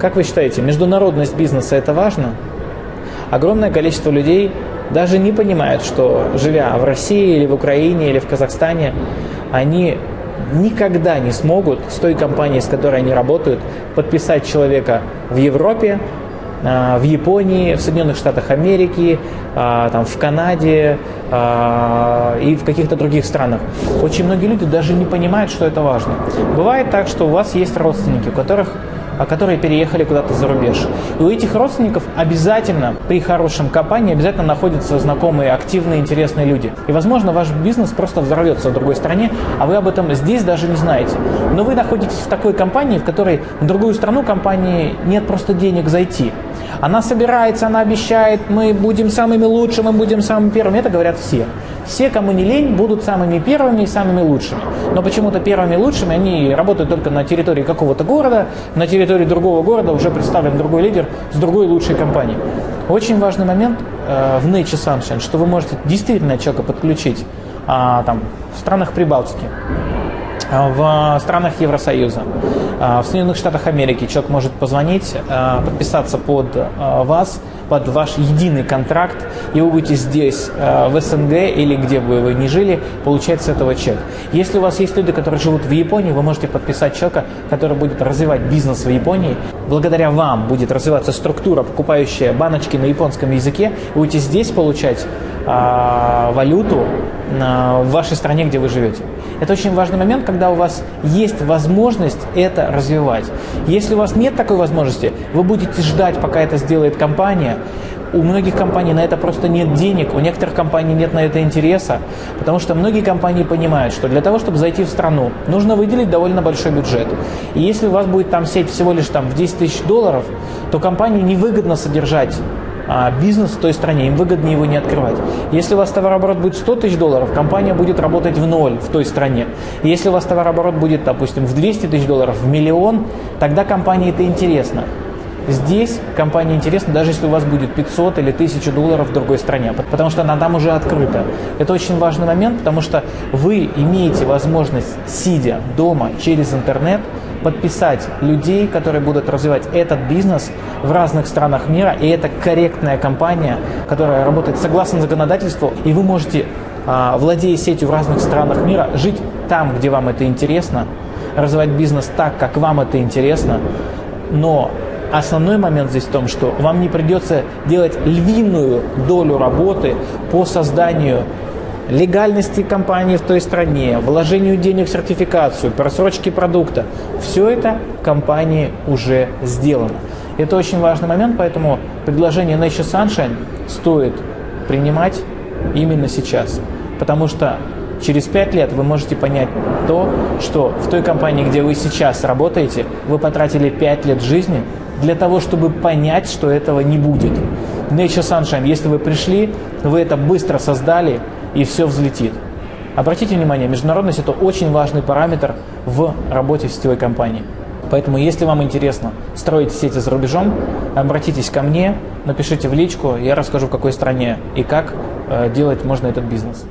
Как вы считаете, международность бизнеса это важно? Огромное количество людей даже не понимают, что живя в России или в Украине или в Казахстане, они никогда не смогут с той компанией, с которой они работают, подписать человека в Европе, а, в Японии, в Соединенных Штатах Америки, а, там, в Канаде а, и в каких-то других странах. Очень многие люди даже не понимают, что это важно. Бывает так, что у вас есть родственники, у которых которые переехали куда-то за рубеж. И у этих родственников обязательно при хорошем компании обязательно находятся знакомые, активные, интересные люди. И, возможно, ваш бизнес просто взорвется в другой стране, а вы об этом здесь даже не знаете. Но вы находитесь в такой компании, в которой в другую страну компании нет просто денег зайти. Она собирается, она обещает, мы будем самыми лучшими, мы будем самыми первыми. Это говорят все. Все, кому не лень, будут самыми первыми и самыми лучшими. Но почему-то первыми лучшими они работают только на территории какого-то города, на территории другого города уже представлен другой лидер с другой лучшей компанией. Очень важный момент э, в Nature Sunshine, что вы можете действительно человека подключить а, там, в странах Прибалтики, а, в странах Евросоюза, в Соединенных Штатах Америки человек может позвонить, а, подписаться под вас, под ваш единый контракт, и вы будете здесь, в СНГ или где бы вы ни жили, получать с этого чек. Если у вас есть люди, которые живут в Японии, вы можете подписать человека, который будет развивать бизнес в Японии. Благодаря вам будет развиваться структура, покупающая баночки на японском языке, вы будете здесь получать валюту в вашей стране, где вы живете. Это очень важный момент, когда у вас есть возможность это развивать. Если у вас нет такой возможности, вы будете ждать, пока это сделает компания. У многих компаний на это просто нет денег, у некоторых компаний нет на это интереса, потому что многие компании понимают, что для того, чтобы зайти в страну, нужно выделить довольно большой бюджет. И если у вас будет там сеть всего лишь там в 10 тысяч долларов, то компании невыгодно содержать а бизнес в той стране, им выгоднее его не открывать. Если у вас товарооборот будет 100 тысяч долларов, компания будет работать в ноль в той стране. Если у вас товарооборот будет, допустим, в 200 тысяч долларов, в миллион, тогда компании это интересно. Здесь компания интересна, даже если у вас будет 500 или 1000 долларов в другой стране, потому что она там уже открыта. Это очень важный момент, потому что вы имеете возможность, сидя дома через интернет, подписать людей, которые будут развивать этот бизнес в разных странах мира, и это корректная компания, которая работает согласно законодательству, и вы можете, а, владея сетью в разных странах мира, жить там, где вам это интересно, развивать бизнес так, как вам это интересно, но Основной момент здесь в том, что вам не придется делать львиную долю работы по созданию легальности компании в той стране, вложению денег в сертификацию, просрочки продукта. Все это компании уже сделано. Это очень важный момент, поэтому предложение Nature Sunshine стоит принимать именно сейчас. Потому что через 5 лет вы можете понять то, что в той компании, где вы сейчас работаете, вы потратили 5 лет жизни для того, чтобы понять, что этого не будет. Nature Sunshine, если вы пришли, вы это быстро создали, и все взлетит. Обратите внимание, международность – это очень важный параметр в работе в сетевой компании. Поэтому, если вам интересно строить сети за рубежом, обратитесь ко мне, напишите в личку, я расскажу, в какой стране и как э, делать можно этот бизнес.